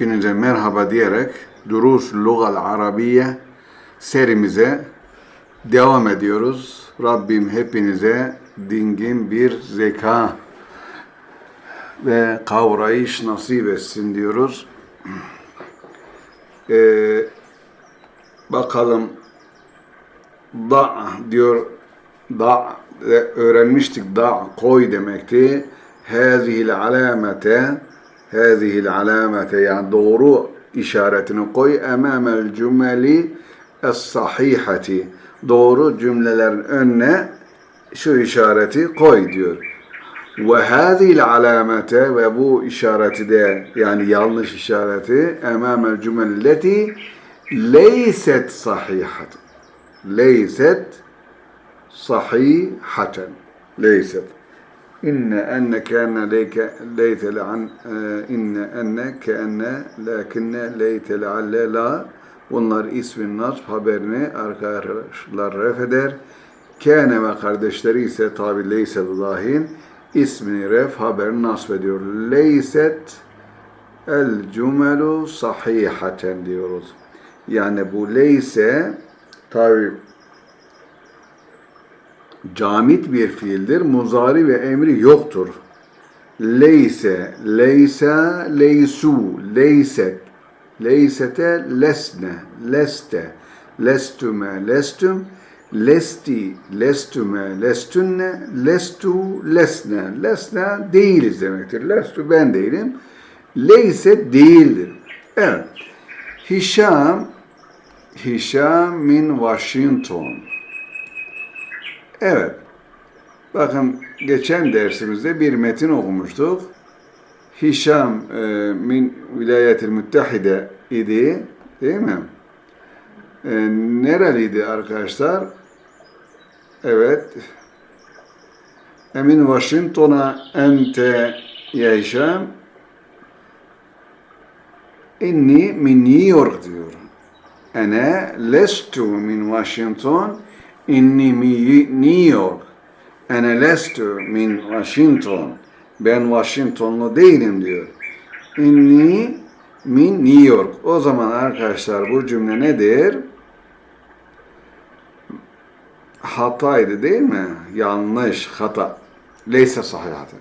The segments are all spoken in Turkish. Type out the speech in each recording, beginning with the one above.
Hepinize merhaba diyerek Durus Lugal Arabiye serimize devam ediyoruz. Rabbim hepinize dingin bir zeka ve kavrayış nasip etsin diyoruz. Ee, bakalım da diyor da öğrenmiştik da koy demekti. Hazihil alamete hazihil alamete yani doğru işaretini koy emamel cümeli es-sahihati doğru cümlelerin önüne şu işareti koy diyor. Ve hazihil alamete ve bu işareti de yani yanlış işareti emamel cümelleti leyset sahihat. Leyset sahihaten. Leyset. İnne enne kâne leyke leyte le'an inne enne keenne lakinne leyte le'alle la bunlar ismin nasb haberini arkadaşlar ref eder. Kâne ve kardeşleri ise tabi leyse dahil ismini ref haberini nasb ediyor. Leyset el cümelu sahihaten diyoruz. Yani bu leyse tabi camit bir fiildir. Muzari ve emri yoktur. Leyse, leysa, leysu, leyset, leysete, lesne, leste, lestüme, lestüm, lesti, lestüme, lestünne, lestu, lesne. Lesne değiliz demektir. Lestu ben değilim. Leyse değildir. Evet. Hişam, Hişam min Washington. Evet. Bakın geçen dersimizde bir metin okumuştuk. Hişam e, min vilayetil müttehide idi. Değil mi? E, nereliydi arkadaşlar? Evet. Emin Washington'a ente ya Hişam min New York diyor. Ene lestu min Washington inni York. Ene lestu min Washington. Ben Washingtonlu değilim diyor. Inni min New York. O zaman arkadaşlar bu cümle nedir? Hataydı değil mi? Yanlış, hata. Leyse sahihaten.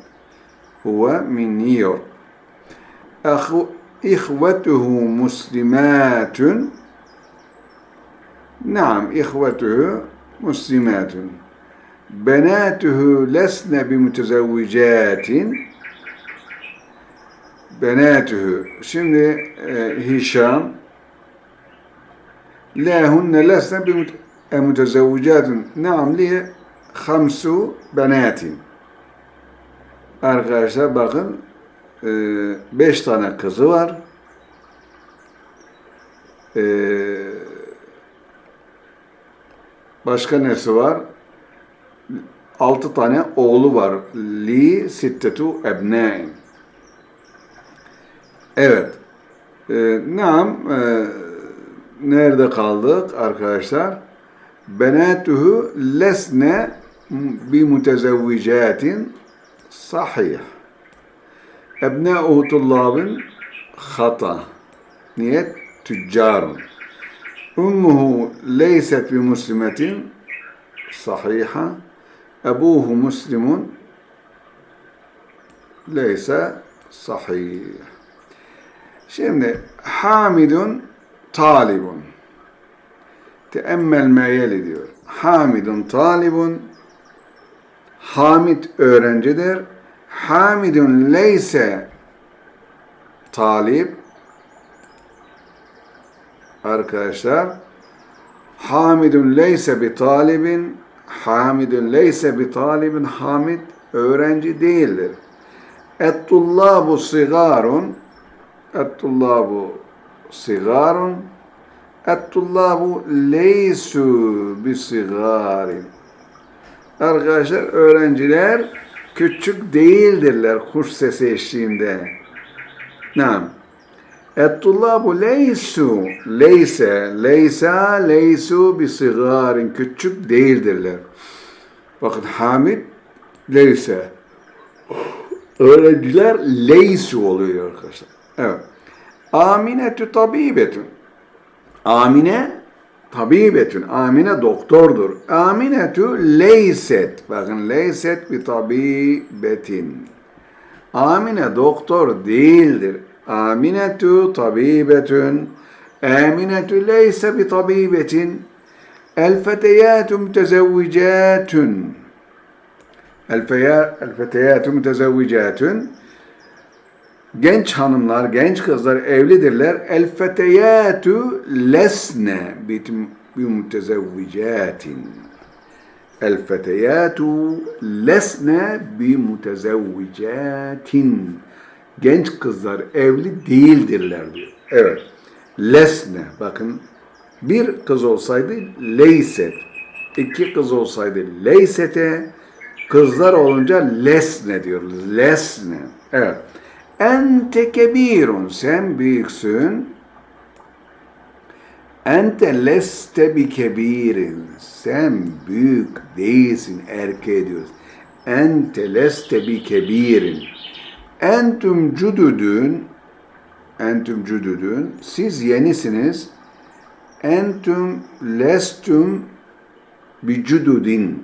Huve min New York. İhvetuhu muslimatun. Naam, ihvetuhu muslimatun. Benatuhu lesne bimutezevvicatin. Benatuhu. Şimdi e, Hişam lahunne lesne bimutezevvicatin. Naam liye hamsu benatin. Arkadaşlar bakın e, beş tane kızı var. Eee Başka nesi var? Altı tane oğlu var. Li sittetu ebnain. Evet. Ee, nam e, nerede kaldık arkadaşlar? Benatuhu lesne bi mutezevvicatin sahih. Ebna'uhu tullabın hata. Niyet tüccarun. Ummuhu leyset bi muslimetin sahiha. Ebuhu muslimun leyse sahih. Şimdi Hamidun talibun. Teemmel meyeli diyor. Hamidun talibun. Hamid öğrencidir. Hamidun leyse talip arkadaşlar Hamidun leyse bi talibin Hamidun leyse bi talibin Hamid öğrenci değildir. Et-tullabu sigarun Et-tullabu sigarun Et-tullabu leysu bi sigarin Arkadaşlar öğrenciler küçük değildirler kuş sesi eşliğinde. Nam. Et-tullabu leysu, leyse, leysa, leysu bi sigarin, küçük değildirler. Bakın Hamid, leyse. Öğrenciler leysu oluyor arkadaşlar. Evet. Aminetü tabibetün. Amine tabibetün. Amine doktordur. Aminetü leyset. Bakın leyset bir tabibetin. Amine doktor değildir. Aminetü tabibetün. Aminetü leyse bi tabibetin. El feteyatü mütezevvicatün. El. Genç hanımlar, genç kızlar evlidirler. El feteyatü lesne bi mutezevvicatin. El feteyatü lesne. Genç kızlar evli değildirler diyor. Evet. Lesne. Bakın bir kız olsaydı leyset. iki kız olsaydı leysete. Kızlar olunca lesne diyoruz. Lesne. Evet. Ente kebirun. Sen büyüksün. Ente leste bi kebirin. Sen büyük değilsin erkeğe diyoruz. Ente leste bi kebirin. Entüm cüdüdün. Entüm cüdüdün. Siz yenisiniz. Entüm lestüm bi cüdüdin.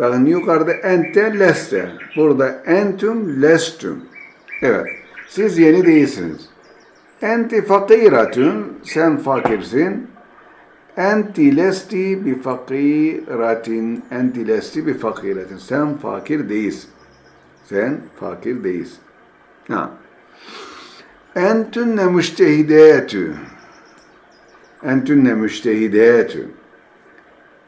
Bakın yukarıda ente leste. Burada entüm lestüm. Evet. Siz yeni değilsiniz. Enti fakiratun. Sen fakirsin. Enti lesti bi fakiratin. Enti lesti bi fakiratin. Sen fakir değilsin. Sen fakir değilsin. Ha. Entünne müştehidetü. Entünne müştehidetü.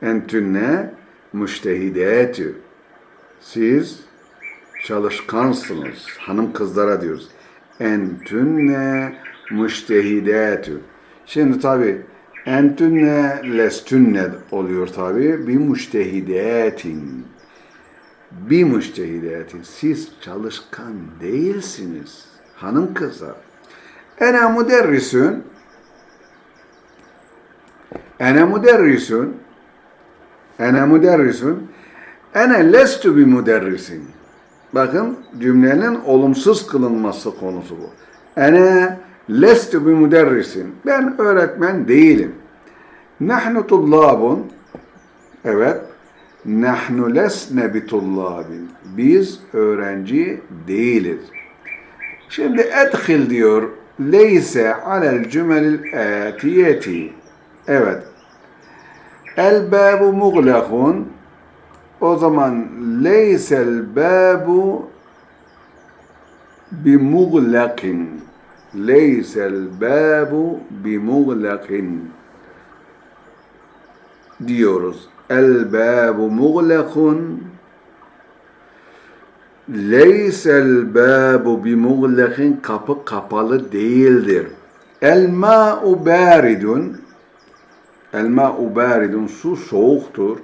Entünne müştehidetü. Siz çalışkansınız. Hanım kızlara diyoruz. Entünne müştehidetü. Şimdi tabi entünne lestünne oluyor tabi. Bir müştehidetin. Bir müştehidetin. Siz çalışkan değilsiniz. Hanım kızlar. Ene müderrisün. Ene müderrisün. Ene müderrisün. Ene lestu bi müderrisin. Bakın cümlenin olumsuz kılınması konusu bu. Ene lestu bi müderrisin. Ben öğretmen değilim. Nahnu tullabun. Evet. Nahnu lesne bi tullabin. Biz öğrenci değiliz. Şimdi edhil diyor. Leyse alel cümelil atiyeti. Evet. El babu muglakun. O zaman leysel babu bi muglakin. Leysel babu bi muglakin diyoruz. El babu muglakun. Leysel babu bi muglakin kapı kapalı değildir. El ma'u baridun. El ma'u baridun su soğuktur.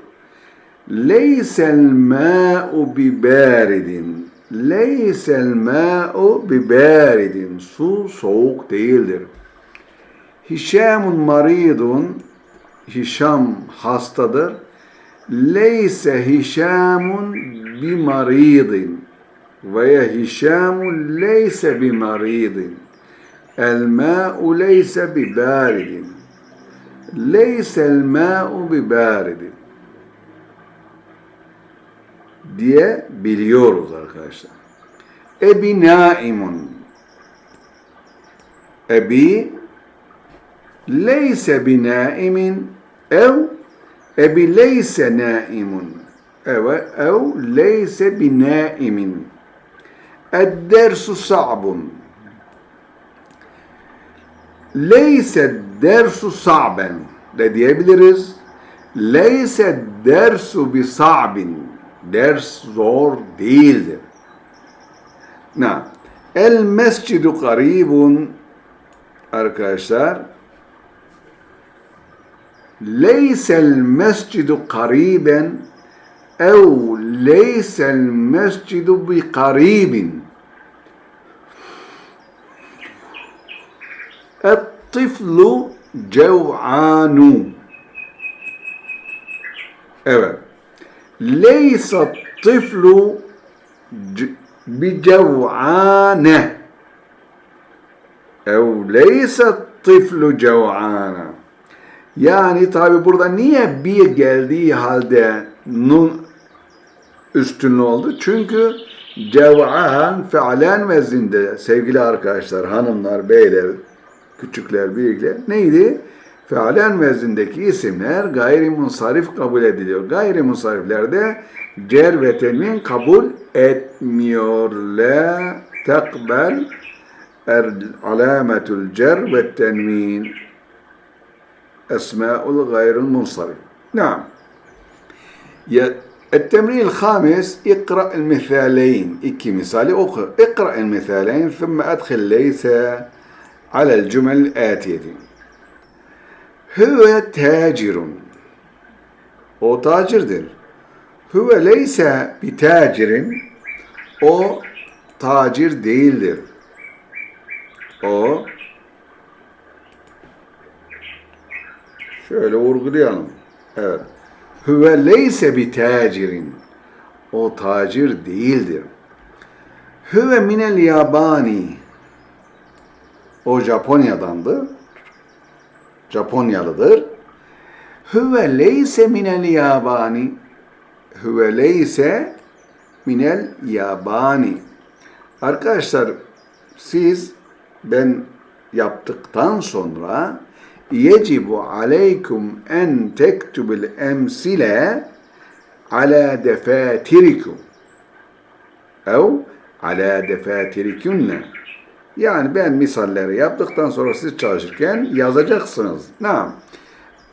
Leysel ma'u bi baridin. Leysel ma'u bi baridin. Su soğuk değildir. Hişamun maridun. Hişam hastadır. Leyse hişamun bi maridin. Veya hişamun leyse bi maridin. El ma'u leyse bi baridin. Leyse el ma'u bi baridin diye biliyoruz arkadaşlar. Ebi naimun. Ebi leyse bi naimin ev ebi leyse naimun. Evet, ev leyse bi naimin. Ed-dersu sa'bun. Leyse dersu sa'ben de diyebiliriz. Leyse dersu bi sa'bin ders zor değildir. Na, el mescidu karibun arkadaşlar ليس المسجد قريبا أو ليس المسجد بقريب. الطفل جوعان. أبدا ليس الطفل بجوعان. أو ليس الطفل جوعان. Yani tabi burada niye bir geldiği halde nun üstünlü oldu? Çünkü cev'an fealen vezinde sevgili arkadaşlar, hanımlar, beyler, küçükler, büyükler neydi? Fealen vezindeki isimler gayrimunsarif kabul ediliyor. Gayrimunsariflerde cer ve tenvin kabul etmiyor. La tekbel er alametul cer ve tenvin esma'ul gayril munsarif. Naam. التمرين الخامس اقرأ المثالين iki misali oku. اقرأ المثالين ثم أدخل ليس على الجمل الآتية Hüve tacirun. O tacirdir. Hüve leyse bir tacirin. O tacir değildir. O şöyle vurgulayalım. Evet. Hüve leyse bir tacirin. O tacir değildir. Hüve minel yabani. O Japonya'dandı. Japonyalıdır. Hüve leyse minel yabani. Hüve leyse minel yabani. Arkadaşlar siz ben yaptıktan sonra yecibu aleykum en tektubil emsile ala defatirikum ev ala defatirikunne yani ben misalleri yaptıktan sonra siz çalışırken yazacaksınız. Ne?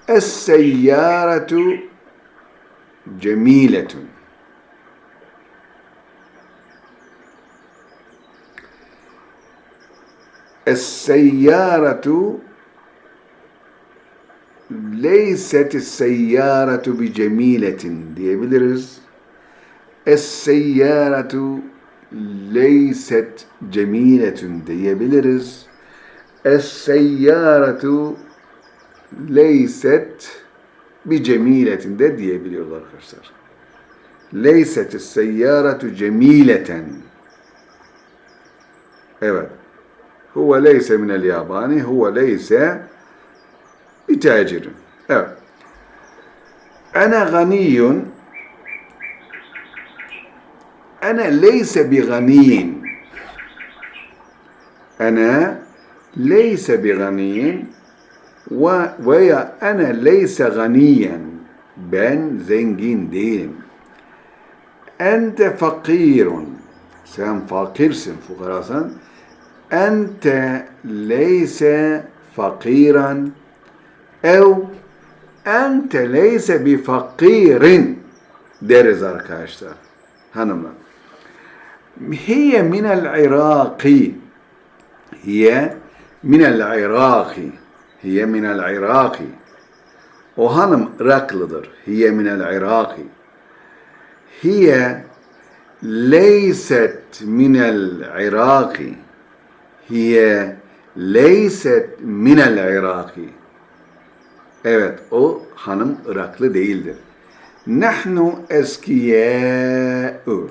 Es-seyyâretu cemiletun. Es-seyyâretu leyset seyyâretu bi cemiletin diyebiliriz. Es-seyyâretu leyset cemiletün diyebiliriz. Es-seyyâretu leyset bi cemiletin de diyebiliyoruz arkadaşlar. Leyset seyyâretu cemileten. Evet. Huve leyse minel yabani, huve leyse بتاجر أنا غني. أنا ليس بغني. أنا ليس بغني. و... ويا أنا ليس غنيا. بن زنجين دين. أنت فقير. سام فقير سن فقراء. أنت ليس فقيرا. Ev ente leyse bi fakirin deriz arkadaşlar hanımlar. Hiye minel iraki. Hiye minel iraki. Hiye minel iraki. O hanım Iraklıdır. Hiye minel iraki. Hiye leyset minel iraki. Hiye leyset minel iraki. Evet, o hanım Iraklı değildir. Nahnu eskiyâ'u.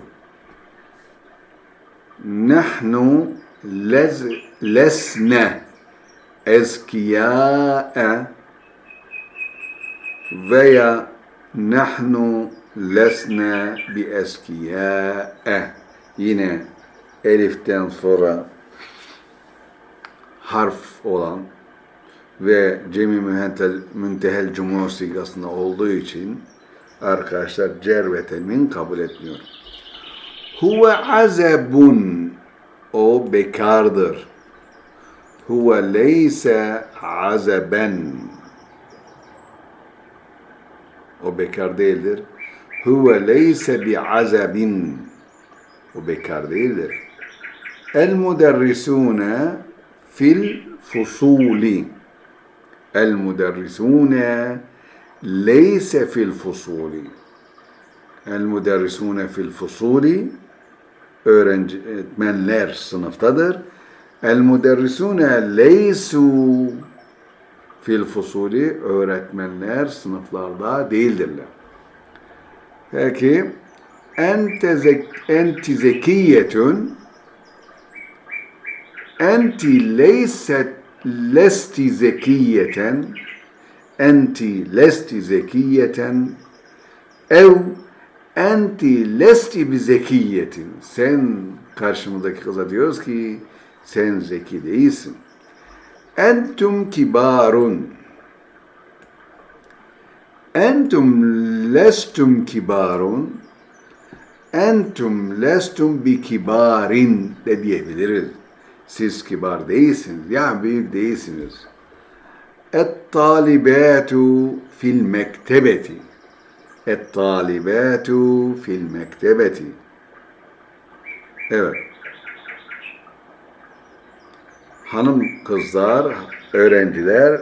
Nahnu lez, lesne eskiyâ'e veya nahnu lesne bi eskiyâ'e. E. Yine eliften sonra harf olan ve cemi mühentel müntehel cumhur sigasında olduğu için arkadaşlar cer ve temin kabul etmiyor. Huve azebun. O bekardır. Huve leyse azeben. O bekar değildir. Huve leyse bi azebin. O bekar değildir. El muderrisune fil fusuli. Leyse fil fusuli. El muderrisune fil fusuli öğretmenler sınıftadır. El muderrisune leysu fil fusuli öğretmenler sınıflarda değildirler. Peki ente, zek, enti zekiyetün enti leyset lesti zekiyeten enti lesti zekiyeten ev enti lesti bi zekiyetin. Sen karşımızdaki kıza diyoruz ki sen zeki değilsin. Entum kibarun. Entum lestum kibarun. Entum lestum bi kibarin de diyebiliriz. Siz kibar değilsiniz. Yani büyük değilsiniz. Et talibatu fil mektebeti. Et talibatu fil mektebeti. Evet. Hanım kızlar, öğrenciler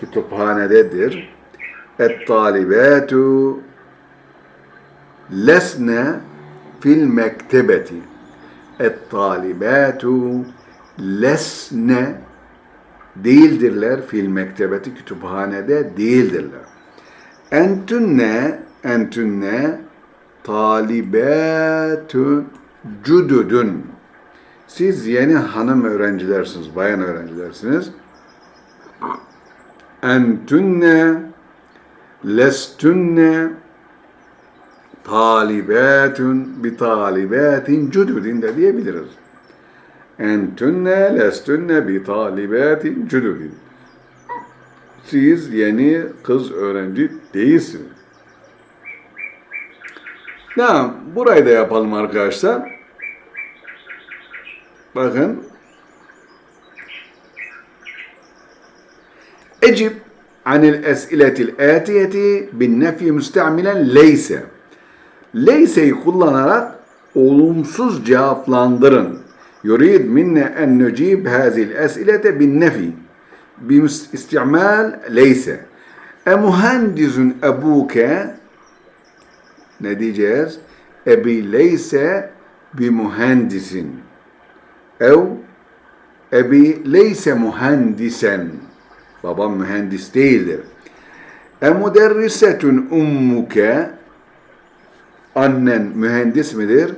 kütüphanededir. Et talibatu lesne fil mektebeti. Et talibatu lesne değildirler fil mektebeti kütüphanede değildirler. Entünne entünne talibatun cududun. Siz yeni hanım öğrencilersiniz, bayan öğrencilersiniz. Entünne lestünne talibatun bi talibatin cududin de diyebiliriz. Entünne lestünne bi talibatin cududin. Siz yeni kız öğrenci değilsiniz. Tamam, burayı da yapalım arkadaşlar. Bakın. Ecib anil es'iletil atiyeti bin nefi müstamilen leyse. Leyse'yi kullanarak olumsuz cevaplandırın. En nucib hazil es'ilete bin nefi. Bistimal leyse. E muhandizun ebuke ne diyeceğiz? Ebi leyse bi muhandisin. Ev ebi leyse muhandisen. Babam mühendis değildir. E müderrisetun ummuke annen mühendis midir?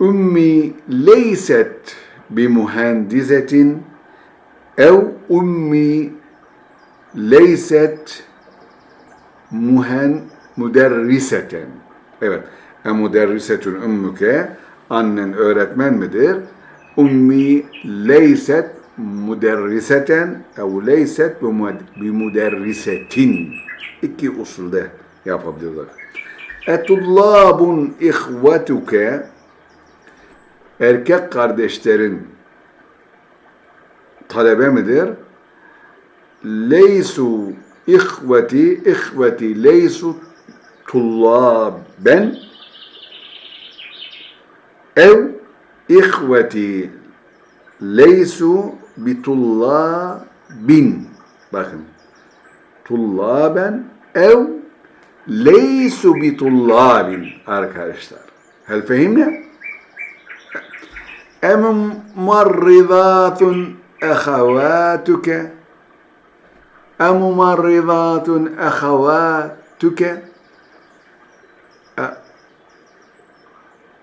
Ummi leyset bi muhandisetin ev ummi leyset muhen müderriseten. Evet. E müderrisetun ummuke annen öğretmen midir? Ummi leyset müderriseten ev leyset bi müderrisetin. İki usulde yapabilirler. Etullabun ihvetuke erkek kardeşlerin talebe midir? Leysu ihveti ihveti leysu tullaben ev ihveti leysu bitullabin bakın tullaben ev leysu bitullabin arkadaşlar. Hel fehimne? أممرضات أخواتك؟ أممرضات أخواتك؟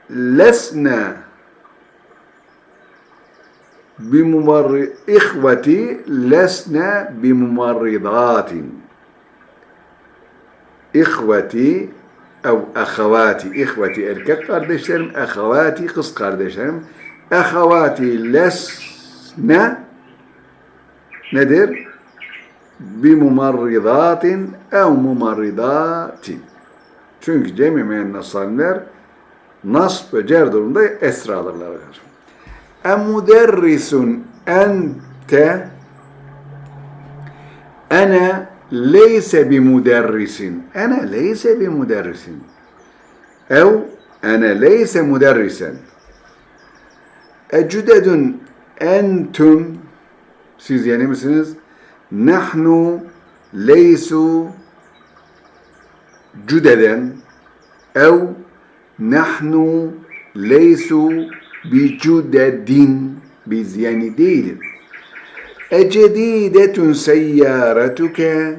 لسنا بممر إخوتي لسنا بممرضات. إخوتي أو أخواتي. إخوتي الكت قردشترم أخواتي قص قردشترم Ahavati lesne nedir? Bi mumarridatin ev mumarridatin. Çünkü cemi müennasanlar nasb ve cer durumunda esra alırlar. Emuderrisun ente ene leyse bi muderrisin. Ene leyse bi muderrisin. Ev ene leyse muderrisen. Ecüdedün entüm siz yeni misiniz? Nahnu leysu cüdeden ev nahnu leysu bi cüdedin biz yeni değiliz. Ecedidetun seyyâretuke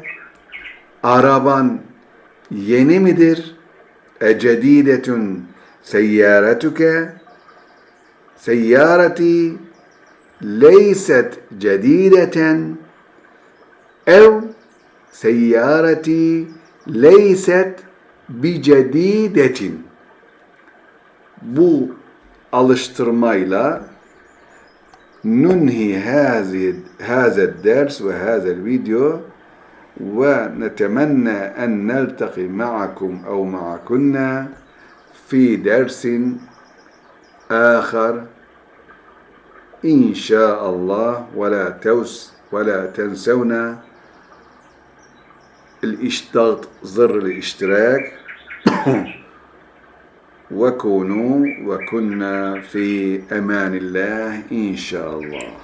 Araban yeni midir? Ecedidetun seyyâretuke Seyyareti ليست جديدة أو سيارتي ليست بجديدة. bu alıştırmayla nunhi hazi هذا الدرس وهذا الفيديو ونتمنى أن نلتقي معكم أو معكن في درس آخر. إن شاء الله ولا توس ولا تنسونا الاشتراك زر الاشتراك. وكونوا وكنا في أمان الله إن شاء الله